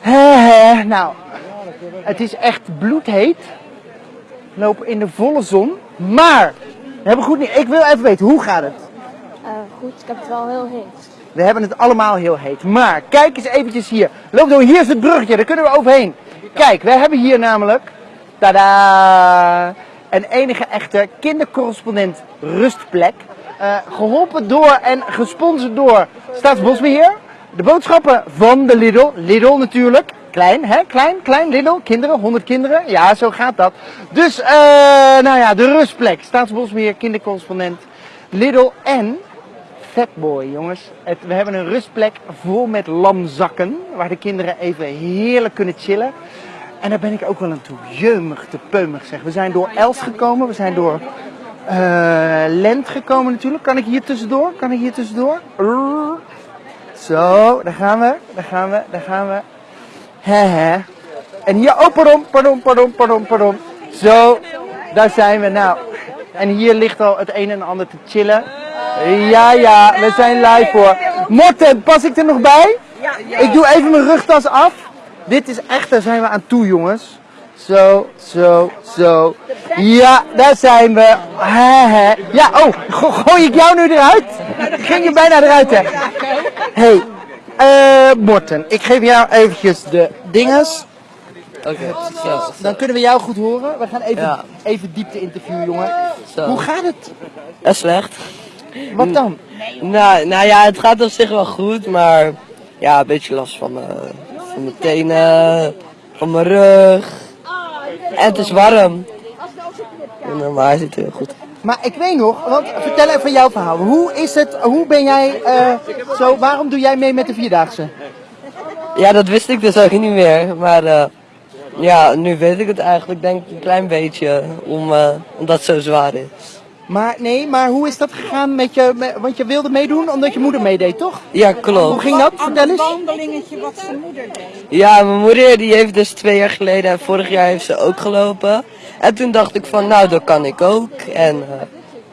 Hè. Nou, het is echt bloedheet. We lopen in de volle zon. Maar, we hebben goed niet. Ik wil even weten, hoe gaat het? Eh, goed, ik heb het wel heel heet. We hebben het allemaal heel heet. Maar kijk eens eventjes hier. Loop door, hier is het bruggetje, daar kunnen we overheen. Kijk, we hebben hier namelijk, tada, een enige echte kindercorrespondent rustplek. Eh, geholpen door en gesponsord door Staatsbosbeheer. De boodschappen van de Lidl, Lidl natuurlijk. Klein, hè? Klein, klein, Lidl. Kinderen, 100 kinderen. Ja, zo gaat dat. Dus, eh, nou ja, de rustplek. Staatsbosbeheer, kindercorrespondent, Lidl en Fatboy, jongens. We hebben een rustplek vol met lamzakken. Waar de kinderen even heerlijk kunnen chillen. En daar ben ik ook wel aan toe. Jeumig te peumig zeg. We zijn door Els gekomen. We zijn door eh, Lent gekomen natuurlijk. Kan ik hier tussendoor? Kan ik hier tussendoor? Zo, daar gaan we. Daar gaan we. Daar gaan we. Hè. En hier, oh pardon, pardon, pardon, pardon, pardon. Zo, daar zijn we nou. En hier ligt al het een en ander te chillen. Ja, ja, we zijn live hoor. Morten, pas ik er nog bij? Ik doe even mijn rugtas af. Dit is echt, daar zijn we aan toe jongens. Zo, zo, zo. Ja, daar zijn we. Ja, oh, go- gooi ik jou nu eruit? Ging je bijna eruit hè? Hey, eh Morten, ik geef jou eventjes de dinges. Oké, zo. Dan kunnen we jou goed horen. We gaan even, Ja. even diepte interview, jongen. Zo. Hoe gaat het? Dat is slecht. Wat dan? Nou, nou ja, het gaat op zich wel goed, maar ja, een beetje last van mijn, van mijn tenen, van mijn rug. En het is warm. En, Maar hij zit heel goed. Maar ik weet nog, want vertel even jouw verhaal. Hoe is het, hoe ben jij eh, zo, waarom doe jij mee met de Vierdaagse? Ja, dat wist ik dus ook niet meer. Maar eh, ja, nu weet ik het eigenlijk denk ik een klein beetje, om, eh, omdat het zo zwaar is. Maar nee, maar hoe is dat gegaan met je, met- want je wilde meedoen omdat je moeder meedeed, toch? Ja, Hoe klopt. ging dat? Vertel eens. wandelingetje wat zijn moeder deed. Ja, mijn moeder die heeft dus twee jaar geleden en vorig jaar heeft ze ook gelopen. En toen dacht ik van, nou, dat kan ik ook. En eh,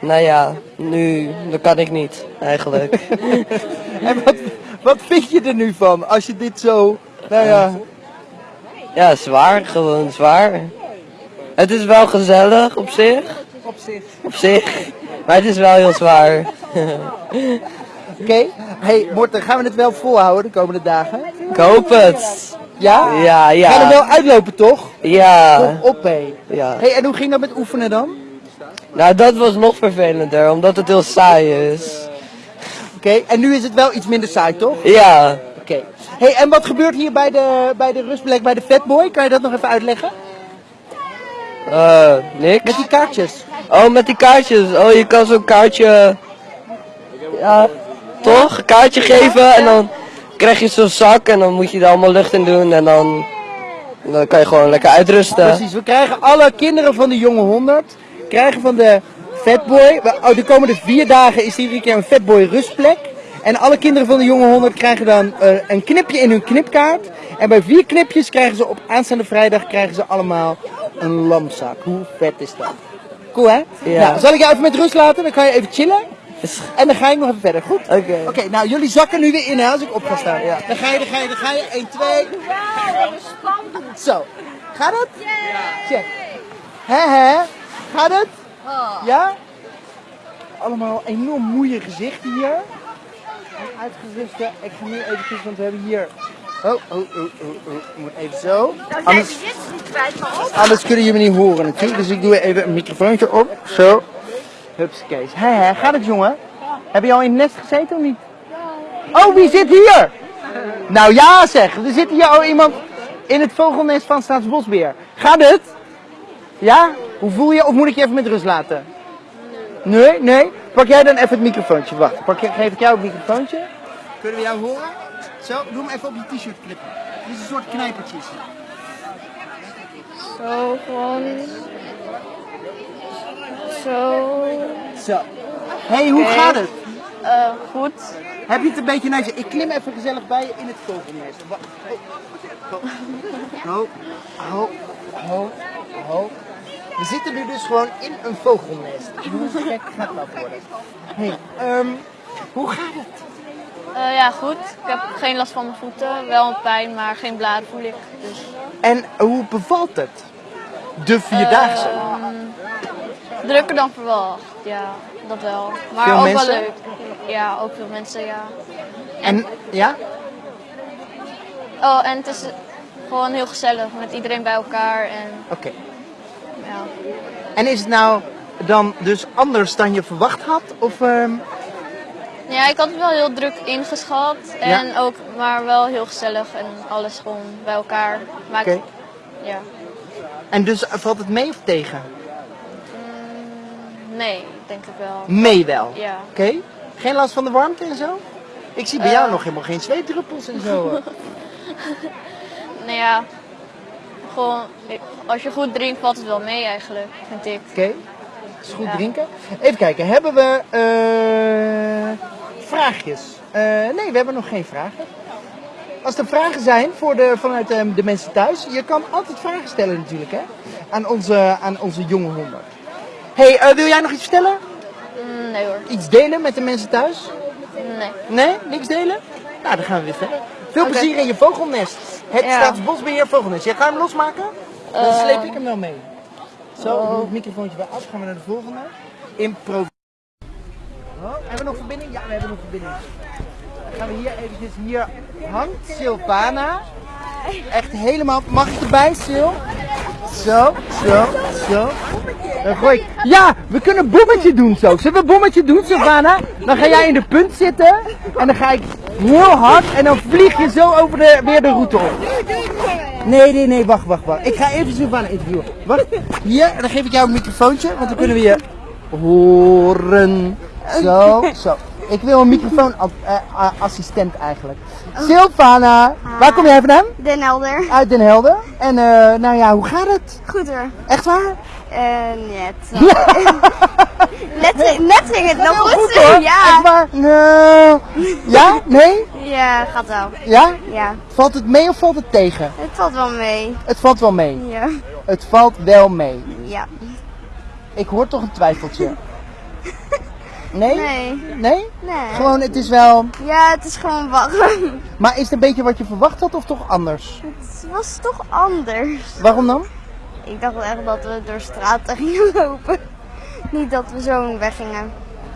nou ja, nu, dat kan ik niet, eigenlijk. En wat, wat vind je er nu van als je dit zo, nou ja, ja, zwaar, gewoon zwaar. Het is wel gezellig op zich, Op zich. op zich. Maar het is wel heel zwaar. oké. Hey Morten, gaan we het wel volhouden de komende dagen? ik hoop het. Ja? Ja, Ga er ja. wel uitlopen, toch? Ja, Kom op, hé. ja. Hey, en hoe ging dat met oefenen dan? Nou, dat was nog vervelender, omdat het heel saai is. Oké, en nu is het wel iets minder saai, toch? Ja, Oké. Hey, en wat gebeurt hier bij de, bij de rustplek bij de Fatboy? Kan je dat nog even uitleggen? eh, niks. Met die kaartjes. Oh, met die kaartjes. Oh, je kan zo'n kaartje. Ja, toch? Een kaartje geven en dan krijg je zo'n zak en dan moet je er allemaal lucht in doen en dan, dan kan je gewoon lekker uitrusten. Precies, we krijgen alle kinderen van de jonge 100, krijgen van de Fatboy, oh, de komende vier dagen is er iedere keer een Fatboy rustplek. En alle kinderen van de jonge 100 krijgen dan eh, een knipje in hun knipkaart. En bij vier knipjes krijgen ze op aanstaande vrijdag krijgen ze allemaal een lamzak. Hoe vet is dat? Cool hè? Ja. Nou, zal ik jou even met rust laten? Dan kan je even chillen. En dan ga ik nog even verder. Goed? Oké. Oké, nou jullie zakken nu weer in hè, als ik op ga staan. Ja. Dan ga je, dan ga je, dan ga je. 1, 2. Zo. Gaat het? Check. Hè hè? Gaat het? Ja? Allemaal enorm moeie gezichten hier. En Uitgeruste. Ik ga nu eventjes, want we hebben hier... Oh, oh, oh, oh, oh. Moet even zo. Anders, anders kunnen jullie me niet horen natuurlijk. Dus ik doe even een microfoontje op. Zo. Hupskees. Hè hè, gaat het jongen? Heb je al in het nest gezeten of niet? Oh, wie zit hier? Nou ja zeg, er zit hier al iemand in het vogelnest van Staatsbosbeheer. Gaat het? Ja? Hoe voel je? Of moet ik je even met rust laten? Nee, nee. Pak jij dan even het microfoontje. Wacht, pak geef ik jou het microfoontje. Kunnen we jou horen? Zo, doe hem even op je t-shirt klippen. Dit is een soort knijpertjes. Zo, gewoon. Zo. Zo. hey, hoe gaat het? Eh, goed. Heb je het een beetje je... Ik klim even gezellig bij je in het vogelnest. Ho, ho, ho, ho. We zitten nu dus gewoon in een vogelnest. Hoe gek gaat dat worden? Hey, ehm, hoe gaat het? Eh, ja, goed. Ik heb geen last van mijn voeten. Wel een pijn, maar geen blaren voel ik. Dus, En hoe bevalt het? De Vierdaagse? Ehm, drukker dan verwacht. Ja, dat wel. Maar Veel ook mensen? wel leuk. Ja, ook veel mensen, ja. en ja? Oh, en het is gewoon heel gezellig met iedereen bij elkaar. En Oké. ja. En is het nou dan dus anders dan je verwacht had? Of, ehm, Ja, ik had het wel heel druk ingeschat. En ook, maar wel heel gezellig en alles gewoon bij elkaar. Oké. ja. En dus valt het mee of tegen? Nee, denk ik wel. Mee wel. Ja. Oké. Geen last van de warmte en zo? Ik zie bij Eh. jou nog helemaal geen zweetdruppels en zo. Oké. Nou ja, gewoon, als je goed drinkt valt het wel mee eigenlijk, vind ik. Is goed Ja. drinken. Even kijken, hebben we eh, vraagjes? Eh, nee, we hebben nog geen vragen. Als er vragen zijn voor de, vanuit eh, de mensen thuis, je kan altijd vragen stellen natuurlijk hè, aan, onze, aan onze jonge honden. hey, eh, wil jij nog iets vertellen? Mm, nee hoor, Iets delen met de mensen thuis? nee. Nee, niks delen? Nou, dan gaan we weer verder. Veel plezier in je vogelnest. Het Ja. Staatsbosbeheer Vogelnest. Jij gaat hem losmaken? Dan Eh. sleep ik hem wel mee. Zo, ik Oh. het microfoontje weer af. Gaan we naar de volgende. Impro. Nog verbinding? Ja, we hebben nog verbinding. Dan gaan we hier eventjes, hier hangt Sylvana. Echt helemaal, mag ik erbij Sil? Zo, zo, zo. Dan gooi ik, ja, we kunnen bommetje doen zo. Zullen we bommetje doen Sylvana? Dan ga jij in de punt zitten en dan ga ik heel hard en dan vlieg je zo over de, weer de route op. Nee, nee, nee, wacht, wacht, wacht. Ik ga even Sylvana interviewen. Wacht, hier, dan geef ik jou een microfoontje, want dan kunnen we je horen. Zo, zo. Ik wil een microfoonassistent eigenlijk. Sylvana, waar kom jij vandaan? Den Helder. Uit Den Helder. En eh, nou ja, hoe gaat het? Goed hoor. Echt waar? Net. net, net ging het nog goed. hoor. Echt Ja. waar? Nou, ja? Nee? Ja, gaat wel. Ja? Ja. Valt het mee of valt het tegen? Het valt wel mee. Het valt wel mee. Ja. Het valt wel mee. Ja. Ik hoor toch een twijfeltje. Nee? Nee. Nee? Nee. Gewoon, het is wel... Ja, het is gewoon warm. Maar is het een beetje wat je verwacht had of toch anders? Het was toch anders. Waarom dan? Ik dacht echt dat we door straten gingen lopen. Niet dat we zo weggingen.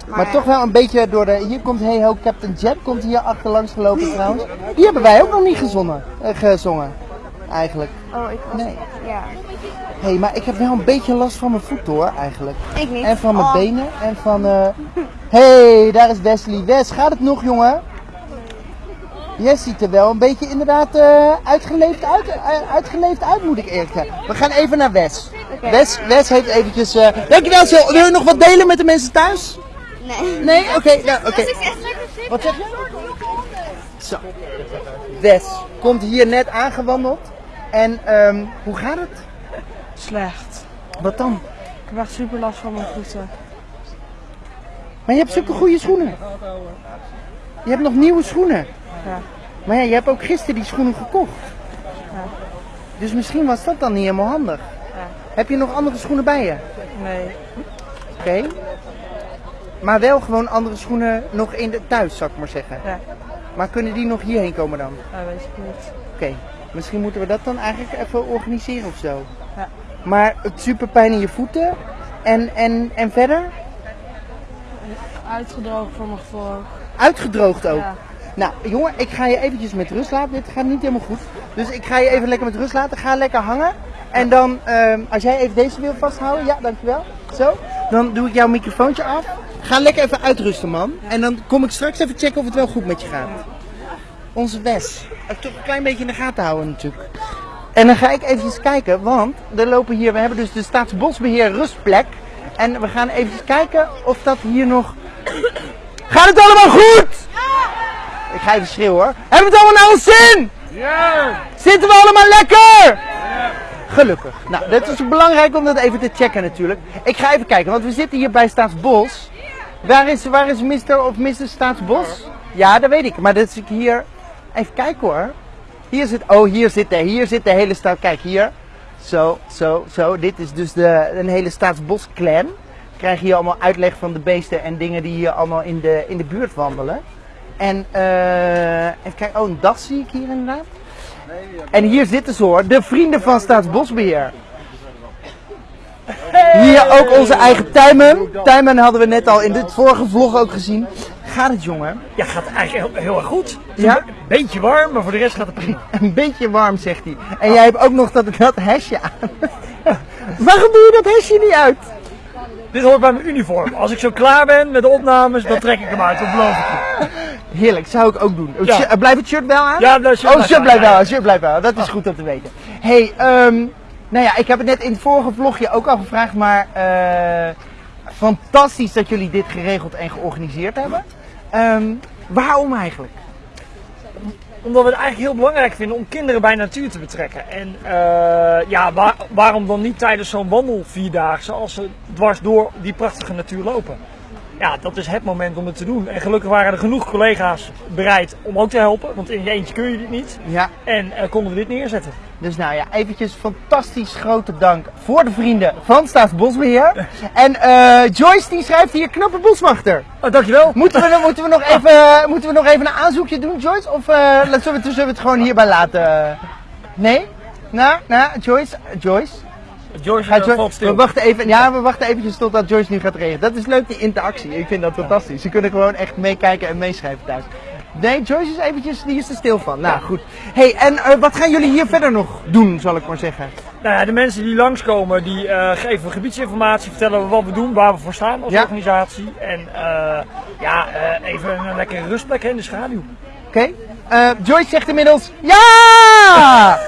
Maar, Maar toch wel een beetje door de... Hier komt Hey Ho Captain Jet, komt hier achterlangs gelopen trouwens. Die hebben wij ook nog niet gezongen. eh, gezongen. Eigenlijk. Oh, ik was... Nee. Ja. Hé, hey, maar ik heb wel een beetje last van mijn voeten hoor, eigenlijk. Ik niet. En van mijn Oh. benen en van... eh Hé, hey, daar is Wesley. Wes, gaat het nog jongen? Jij ziet er wel een beetje inderdaad eh, uitgeleefd, uit, eh, uitgeleefd uit, moet ik eerlijk zeggen. We gaan even naar Wes. Wes, Wes heeft eventjes... eh Dankjewel, Sil. Wil je nog wat delen met de mensen thuis? Nee. Nee? Oké, nou, oké. Wat zeg je? Zo. Wes komt hier net aangewandeld. En ehm, hoe gaat het? Slecht. Wat dan? Ik heb echt super last van mijn voeten. Maar je hebt zulke goede schoenen. Je hebt nog nieuwe schoenen. Ja. Maar ja, je hebt ook gisteren die schoenen gekocht. Ja. Dus misschien was dat dan niet helemaal handig. Ja. Heb je nog andere schoenen bij je? Nee. Oké. Maar wel gewoon andere schoenen nog in de thuis, zou ik maar zeggen. Ja. Maar kunnen die nog hierheen komen dan? Dat weet ik niet. Oké. Misschien moeten we dat dan eigenlijk even organiseren of zo. Ja. Maar het super pijn in je voeten. En, en, en verder? Uitgedroogd van mijn gevoel. Uitgedroogd ook. Ja. Nou, jongen, ik ga je eventjes met rust laten. Dit gaat niet helemaal goed. Dus ik ga je even lekker met rust laten. Ga lekker hangen. En dan, ehm, als jij even deze wil vasthouden. Ja, dankjewel. Zo. Dan doe ik jouw microfoontje af. Ga lekker even uitrusten, man. En dan kom ik straks even checken of het wel goed met je gaat. Onze Wes. Toch een klein beetje in de gaten houden natuurlijk. En dan ga ik eventjes kijken, want er lopen hier, we hebben dus de Staatsbosbeheer rustplek. En we gaan eventjes kijken of dat hier nog... Gaat het allemaal goed? Ik ga even schreeuwen hoor. Hebben we het allemaal naar ons zin? Ja! Zitten we allemaal lekker? Gelukkig. Nou, dat is belangrijk om dat even te checken natuurlijk. Ik ga even kijken, want we zitten hier bij Staatsbos. Waar is, waar is Mr. of Mrs. Staatsbos? Ja, dat weet ik. Maar dat is ik hier... Even kijken hoor. Hier zit... Oh, hier zit de, hier zit de hele staat... Kijk, hier. Zo, zo, zo. Dit is dus de, een hele Staatsbos-clan. Krijg je hier allemaal uitleg van de beesten en dingen die hier allemaal in de, in de buurt wandelen. En eh, even kijken, oh, een das zie ik hier inderdaad. En hier zitten ze hoor, de vrienden van Staatsbosbeheer. Hier ook onze eigen Tijmen. Tijmen hadden we net al in dit vorige vlog ook gezien. Gaat het jongen? Ja, gaat eigenlijk heel, heel erg goed. Is Ja? Een be- beetje warm, maar voor de rest gaat het prima. Een beetje warm, zegt hij. En jij hebt ook nog dat, dat hesje aan. Waarom doe je dat hesje niet uit? Dit hoort bij mijn uniform. Als ik zo klaar ben met de opnames, dan trek ik hem uit, dat beloof ik je. Heerlijk, zou ik ook doen. Ja. eh, blijft het shirt wel aan? Ja, dat shirt oh, shirt blijft wel aan, shirt blijft wel aan. Dat is goed om te weten. hey, ehm, nou ja, ik heb het net in het vorige vlogje ook al gevraagd, maar eh, fantastisch dat jullie dit geregeld en georganiseerd hebben. Ehm, waarom eigenlijk? Omdat we het eigenlijk heel belangrijk vinden om kinderen bij natuur te betrekken. En eh, ja, waar- waarom dan niet tijdens zo'n wandelvierdaagse als ze dwars door die prachtige natuur lopen? Ja, dat is het moment om het te doen. En gelukkig waren er genoeg collega's bereid om ook te helpen. Want in je eentje kun je dit niet. Ja, En eh, konden we dit neerzetten. dus nou ja, eventjes fantastisch grote dank voor de vrienden van Staatsbosbeheer. En eh, Joyce die schrijft hier knappe boswachter. Oh, dankjewel. Moeten we, moeten, we nog even, moeten we nog even een aanzoekje doen, Joyce? Of eh, zullen, we, zullen we het gewoon hierbij laten? Nee? Nou, nou, Joyce, Joyce. Joyce Ga eh, Joyce- valt stil. we wachten even, ja, we wachten eventjes totdat Joyce nu gaat regelen. Dat is leuk, die interactie. Ik vind dat fantastisch. Ze kunnen gewoon echt meekijken en meeschrijven thuis. Nee, Joyce is eventjes, die is er stil van. Nou, goed. hey, en eh, wat gaan jullie hier verder nog doen, zal ik maar zeggen? Nou ja, de mensen die langskomen, die eh, geven gebiedsinformatie, vertellen we wat we doen, waar we voor staan als Ja. organisatie. En eh, ja, even een lekkere rustplek in de schaduw. Oké? Joyce zegt inmiddels ja!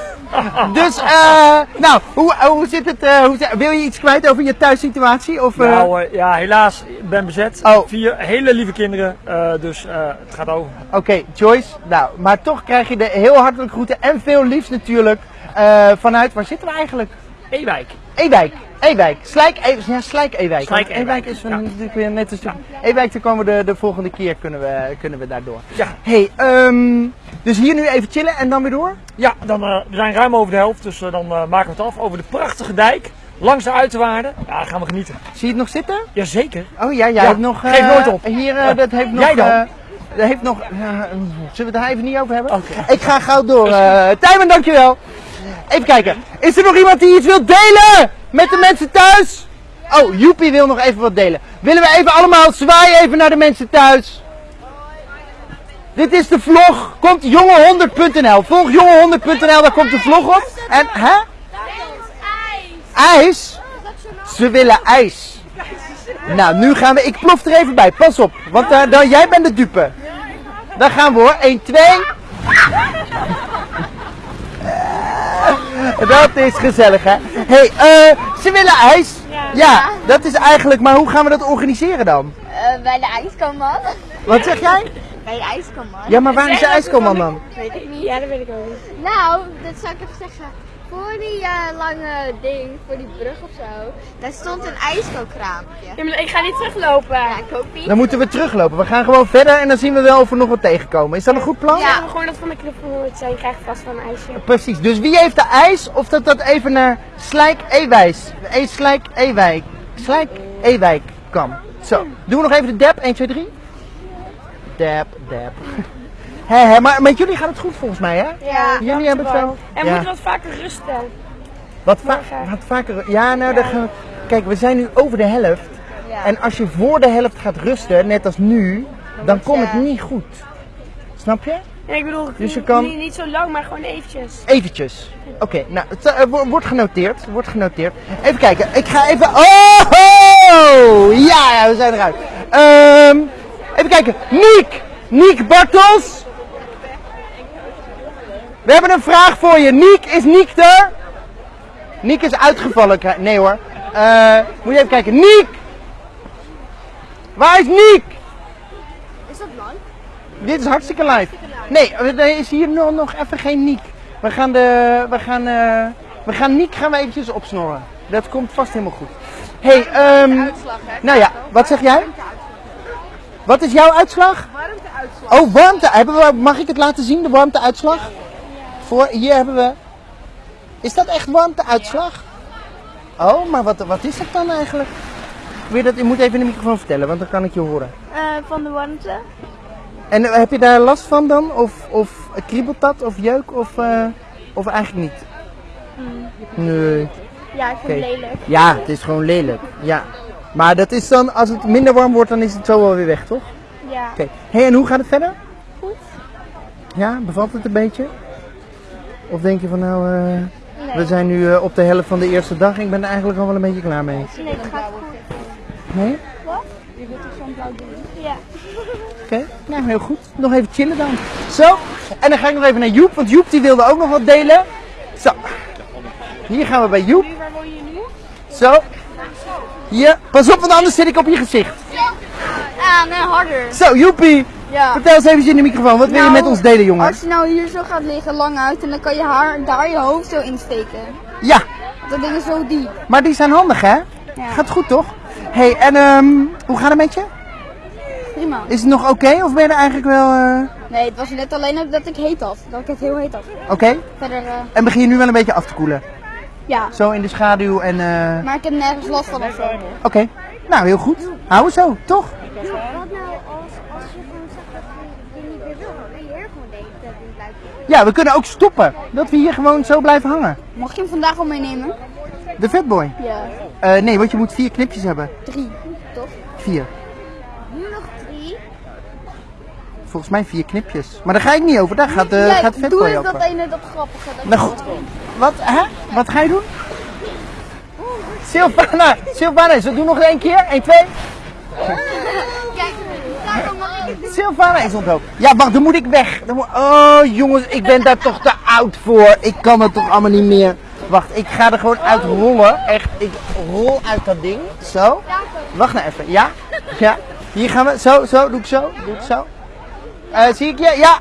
Dus, eh, nou, hoe, hoe zit het? eh, hoe, wil je iets kwijt over je thuissituatie? Of, eh, Nou eh, ja, helaas, ik ben bezet. Oh. Vier hele lieve kinderen, eh, dus eh, het gaat over. Oké, Joyce. Nou, maar toch krijg je de heel hartelijk groeten en veel liefs natuurlijk eh, vanuit, waar zitten we eigenlijk? Ewijk. Ewijk. Ewijk. Slijk, e ja, Slijk Ewijk. Slijk Ewijk Ewijk, is van, ja. natuurlijk weer net een stuk. Ewijk, daar komen we de, de volgende keer kunnen we, kunnen we daardoor. Ja, hey, ehm, dus hier nu even chillen en dan weer door? ja dan, eh, we zijn ruim over de helft, dus eh, dan eh, maken we het af over de prachtige dijk. Langs de uiterwaarden. Ja, gaan we genieten. Zie je het nog zitten? Jazeker. Oh ja, jij Ja, hebt nog. geef nooit op. Hier, Ja. dat heeft nog. Jij dan? dat heeft nog. ja, zullen we het daar even niet over hebben? Oké. Ik ga gauw door. Tijmen, dankjewel. Even kijken. Is er nog iemand die iets wil delen met de mensen thuis? Oh, Joepie wil nog even wat delen. Willen we even allemaal zwaaien even naar de mensen thuis? Dit is de vlog. Komt jonge100.nl. Volg jonge100.nl, daar komt de vlog op. En, hè? IJs? Ze willen ijs. Nou, nu gaan we. Ik plof er even bij. Pas op. Want eh, dan, jij bent de dupe. Daar gaan we hoor. 1, 2. Dat is gezellig, hè? hey, eh, ze willen ijs. Ja. dat is eigenlijk. Maar hoe gaan we dat organiseren dan? Eh, bij de ijskoman. Wat zeg jij? Bij de ijskoman. Ja, maar waar is de ijskoman dan? Weet ik niet. Ja, dat weet ik ook niet. Nou, dat zou ik even zeggen. Voor die eh, lange ding, voor die brug of zo, daar stond een ijskookraampje. Ja, maar ik ga niet teruglopen. Ja, ik hoop niet. Dan moeten we teruglopen. We gaan gewoon verder en dan zien we wel of we nog wat tegenkomen. Is dat een goed plan? Ja. Ja, gewoon dat van de knuffel hoort zijn. krijg je vast wel een ijsje. Precies. Dus wie heeft de ijs? Of dat dat even naar Slijk Ewijs. E Slijk Ewijk. Slijk Ewijk kan. Zo. Doen we nog even de dab. 1, 2, 3. Dab, dab. Hé, hé, maar met jullie gaat het goed volgens mij, hè? Ja. Jullie hebben het wel. En Ja. moet wat vaker rusten. Wat, va wat vaker. Ja, nou, dan gaan we- Kijk, we zijn nu over de helft. Ja. En als je voor de helft gaat rusten, net als nu, dan komt het niet goed. Snap je? En ik bedoel, Dus je kan- niet, niet zo lang, maar gewoon eventjes. Eventjes. Oké, nou, het eh, wo- wordt genoteerd. Wordt genoteerd. Even kijken. Ik ga even. Oh! Ja, ja, we zijn eruit. Ehm, even kijken. Niek! Niek Bartels! We hebben een vraag voor je. Niek, is Niek er? Niek is uitgevallen. Nee hoor. Eh, moet je even kijken. Niek! Waar is Niek? Is dat lang? Dit is hartstikke live. Nee, er is hier nog, nog even geen Niek. We gaan de, we gaan, eh, we gaan Niek gaan we eventjes opsnorren. Dat komt vast helemaal goed. hey, ehm, nou ja, wat zeg jij? Wat is jouw uitslag? Warmteuitslag. Oh, warmte. Mag ik het laten zien, de warmteuitslag? Voor, hier hebben we... Is dat echt warmteuitslag? Oh, maar wat, wat is het dan eigenlijk? Je, dat, je moet even in de microfoon vertellen, want dan kan ik je horen. Eh, van de warmte. En eh, heb je daar last van dan? Of, of kriebelt dat? Of jeuk? Of, eh, of eigenlijk niet? Nee. Ja, ik vind het lelijk. Ja, het is gewoon lelijk. Ja. Maar dat is dan, als het minder warm wordt, dan is het zo wel weer weg, toch? Ja. Oké. Hey, en hoe gaat het verder? Goed. Ja, bevalt het een beetje? Of denk je van nou, eh, Nee. we zijn nu eh, op de helft van de eerste dag. Ik ben er eigenlijk al wel een beetje klaar mee. Nee, het gaat goed. Nee? Ja. Oké, nou heel goed. Nog even chillen dan. Zo, en dan ga ik nog even naar Joep, want Joep die wilde ook nog wat delen. Zo, hier gaan we bij Joep. Waar woon je nu? Zo, hier. Pas op, want anders zit ik op je gezicht. Ah, nee, harder. Zo, Joepie, Ja. vertel eens even in de microfoon. Wat wil je Nou, met ons delen, jongen? Als je nou hier zo gaat liggen, lang uit, en dan kan je haar daar je hoofd zo insteken. Ja, Dat ding is zo diep. maar die zijn handig, hè? Gaat goed, toch? hey, en ehm, hoe gaat het met je? Prima. Is het nog oké of ben je er eigenlijk wel eh, Nee, het was net alleen dat ik heet had. Dat ik het heel heet had. oké? Verder, eh, En begin je nu wel een beetje af te koelen? ja. Zo in de schaduw en... eh, Maar ik heb nergens last van of zo. Oké, nou heel goed. Houden zo, toch? Wat nou als, als je gewoon zegt dat je niet meer wil? Dan kun je hier gewoon denken dat het blijft. Ja, we kunnen ook stoppen. Dat we hier gewoon zo blijven hangen. Mag je hem vandaag al meenemen? De Fatboy. Ja. Eh nee, want je moet vier knipjes hebben. Drie, toch? Vier. Nu nog drie. Volgens mij vier knipjes. Maar daar ga ik niet over. Daar gaat, de ja, gaat doe Fatboy eens over. dat ene, dat grappige. Dat Nou goed. Wat, hè? Wat ga je doen? Sylvana, Sylvana, ze doen nog één keer. 1, 2. Kijk, daar kan mag ik het Ja, wacht, dan moet ik weg. Dan. Oh, jongens, ik ben daar toch te oud voor. Ik kan het toch allemaal niet meer. Wacht, ik ga er gewoon uit rollen. Echt, ik rol uit dat ding. Zo. Wacht nou even. Ja? Ja. Hier gaan we. Zo, zo. Doe ik zo. Doe ik zo. Eh, zie ik je? Ja.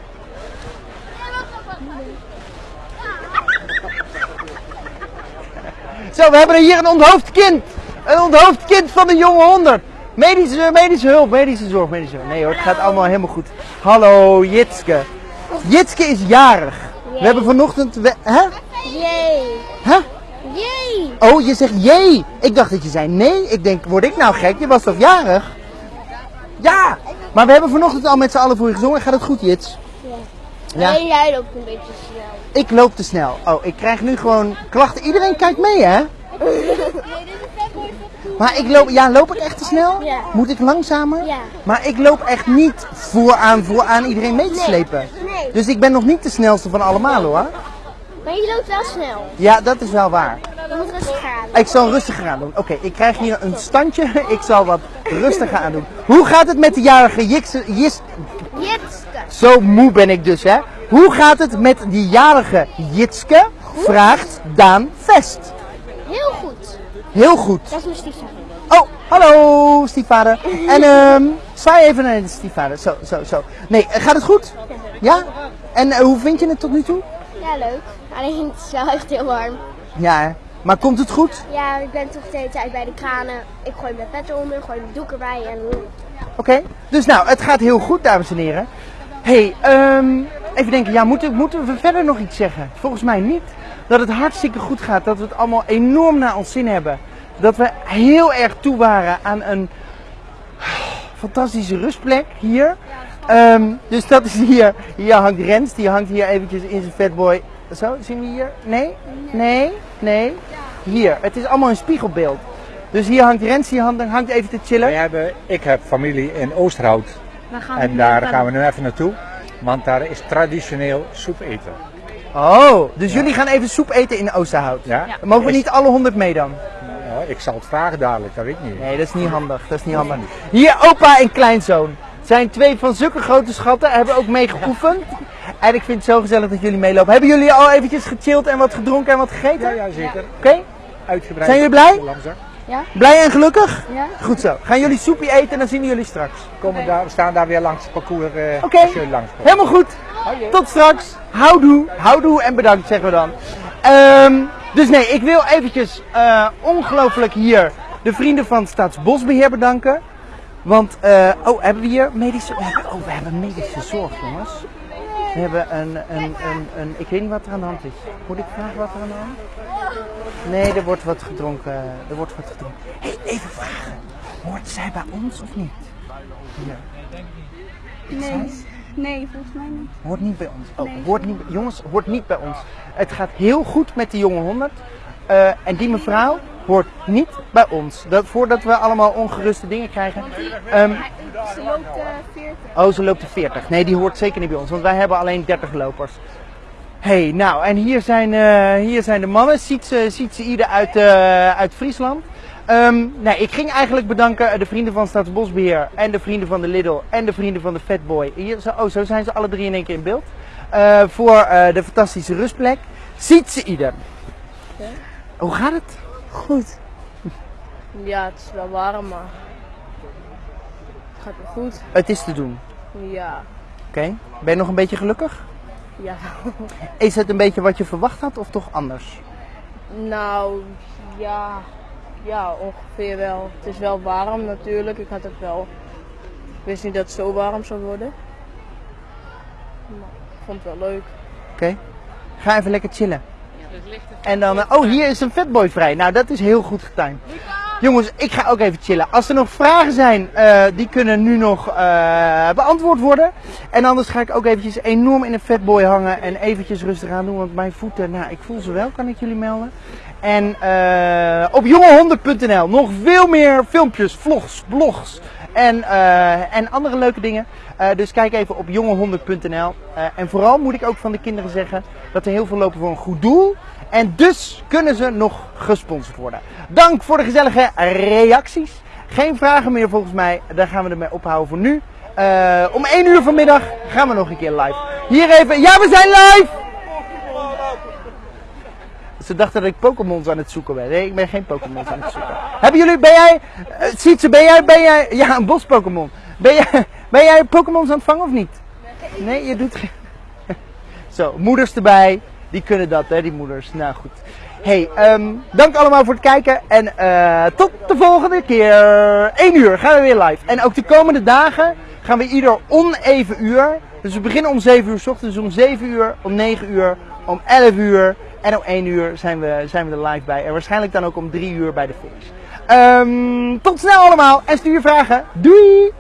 Zo, we hebben hier een onthoofd kind. Een onthoofd kind van de jonge 100. Medische, medische hulp, medische zorg, medische hulp. Nee hoor, het gaat allemaal helemaal goed. Hallo, Jitske. Jitske is jarig. We hebben vanochtend... We, hè? Jee. Hè? Jee. Oh, je zegt jee. Ik dacht dat je zei nee. Ik denk, word ik nou gek? Je was toch jarig? Ja. Maar we hebben vanochtend al met z'n allen voor je gezongen. Gaat het goed, Jits? Ja. Nee, jij loopt een beetje snel. Ik loop te snel. Oh, ik krijg nu gewoon klachten. Iedereen kijkt mee, hè? Maar ik loop, ja, loop ik echt te snel? Ja. Moet ik langzamer? Ja. Maar ik loop echt niet vooraan, vooraan iedereen mee te slepen. Nee. Dus ik ben nog niet de snelste van allemaal hoor. Maar je loopt wel snel. Ja, dat is wel waar. Je moet. Ik zal rustiger aan doen. Oké, ik krijg hier een standje. Ik zal wat rustiger aan doen. Hoe gaat het met de jarige Jikse, Jis... Jitske. Zo moe ben ik dus, hè. Hoe gaat het met die jarige Jitske? Vraagt Daan Vest. Heel goed. Dat is mijn stiefvader. Oh, hallo stiefvader. En ehm zwaai even naar de stiefvader. Zo, zo, zo. Nee, eh, gaat het goed? Ja? En eh, hoe vind je het tot nu toe? Ja, leuk. Alleen het is wel echt heel warm. Ja, hè. maar komt het goed? Ja, ik ben toch de hele tijd bij de kranen. Ik gooi mijn pet eronder, gooi mijn doek erbij en... Oké, dus nou, het gaat heel goed, dames en heren. hey, ehm, even denken, ja, moeten, moeten we verder nog iets zeggen? Volgens mij niet. Dat het hartstikke goed gaat, dat we het allemaal enorm naar ons zin hebben. Dat we heel erg toe waren aan een fantastische rustplek hier. Ehm, dus dat is hier. Hier hangt Rens, die hangt hier eventjes in zijn fatboy. Zo, zien we hier? Nee? Nee? Nee? Hier, het is allemaal een spiegelbeeld. Dus hier hangt Rens, die hangt, hangt even te chillen. Wij hebben, ik heb familie in Oosterhout Oh, en daar gaan we nu even naartoe. Want daar is traditioneel soep eten. Oh, dus jullie gaan even soep eten in Oosterhout. Ja? Mogen we niet alle 100 mee dan? Nou, ik zal het vragen dadelijk, dat weet ik niet. Nee, dat is niet handig. Dat is niet handig. Hier opa en kleinzoon. Zijn twee van zulke grote schatten. Hebben ook mee geoefend. En ik vind het zo gezellig dat jullie meelopen. Hebben jullie al eventjes gechilled en wat gedronken en wat gegeten? Ja, ja zeker. Oké? Uitgebreid. Zijn jullie blij? Langzaam. Blij en gelukkig? Ja. Goed zo. Gaan jullie soepje eten en dan zien we jullie straks. Komen daar, we staan daar weer langs het parcours eh Oké. als jullie langskomen. Helemaal goed. Tot straks. Houdoe. Houdoe en bedankt zeggen we dan. Ehm, dus nee, ik wil eventjes eh, ongelooflijk hier de vrienden van Staatsbosbeheer bedanken. Want, eh, oh, hebben we hier medische... We hebben, oh, we hebben medische zorg, jongens. We hebben een, een, een, een... Ik weet niet wat er aan de hand is. Moet ik vragen wat er aan de hand is? Nee, er wordt wat gedronken. Er wordt wat gedronken. Hé, hey, even vragen. Hoort zij bij ons of niet? Hier. Nee. Nee, volgens mij niet. Hoort niet bij ons. Oh, Nee. hoort niet, jongens, hoort niet bij ons. Het gaat heel goed met de jonge 100. Eh, en die mevrouw hoort niet bij ons. Dat, voordat we allemaal ongeruste dingen krijgen. Ehm, Ze loopt eh 40. oh, ze loopt de 40. Nee, die hoort zeker niet bij ons. Want wij hebben alleen 30 lopers. hey, nou, en hier zijn, eh, hier zijn de mannen. Ziet ze, ziet ze ieder uit, eh, uit Friesland. Ehm, nou, ik ging eigenlijk bedanken de vrienden van Staatsbosbeheer en de vrienden van de Lidl en de vrienden van de Fatboy. Hier, zo, oh, zo zijn ze alle drie in één keer in beeld. Eh, voor eh, de fantastische rustplek. Ziet ze ieder. Hoe gaat het? Goed. Ja, het is wel warm, maar het gaat wel goed. Het is te doen. Ja, Oké. Ben je nog een beetje gelukkig? ja. Is het een beetje wat je verwacht had of toch anders? nou, ja, ja, ongeveer wel. Het is wel warm natuurlijk. Ik had het wel. Ik wist niet dat het zo warm zou worden. Maar ik vond het wel leuk. Oké. Ga even lekker chillen. En dan, eh, oh hier is een fatboy vrij. Nou, dat is heel goed getimed. Jongens, ik ga ook even chillen. Als er nog vragen zijn, eh, die kunnen nu nog eh, beantwoord worden. En anders ga ik ook eventjes enorm in een fatboy hangen en eventjes rustig aan doen. Want mijn voeten, nou, ik voel ze wel, kan ik jullie melden. En eh, op jongehonden.nl nog veel meer filmpjes, vlogs, blogs en, eh, en andere leuke dingen. Eh, dus kijk even op jongehonden.nl. Eh, en vooral moet ik ook van de kinderen zeggen dat er heel veel lopen voor een goed doel. En dus kunnen ze nog gesponsord worden. Dank voor de gezellige reacties. Geen vragen meer volgens mij. Daar gaan we ermee ophouden voor nu. Om 1 uur vanmiddag gaan we nog een keer live. Hier even. Ja, we zijn live! Ze dachten dat ik Pokémons aan het zoeken ben. Nee, ik ben geen Pokémons aan het zoeken. Hebben jullie, ben jij, uh, Sietse, ben jij, ben jij, ja, een bos Pokémon. Ben jij, ben jij Pokémons aan het vangen of niet? Nee, je doet geen... Zo, moeders erbij. Die kunnen dat, hè, die moeders. Nou goed. Hey, ehm, dank allemaal voor het kijken. En eh, tot de volgende keer. 1 uur gaan we weer live. En ook de komende dagen gaan we ieder oneven uur. Dus we beginnen om 7 uur s ochtends. Om 7 uur, om 9 uur, om 11 uur. En om 1 uur zijn we, zijn we er live bij. En waarschijnlijk dan ook om 3 uur bij de finish. Ehm, tot snel allemaal. En stuur vragen. Doei!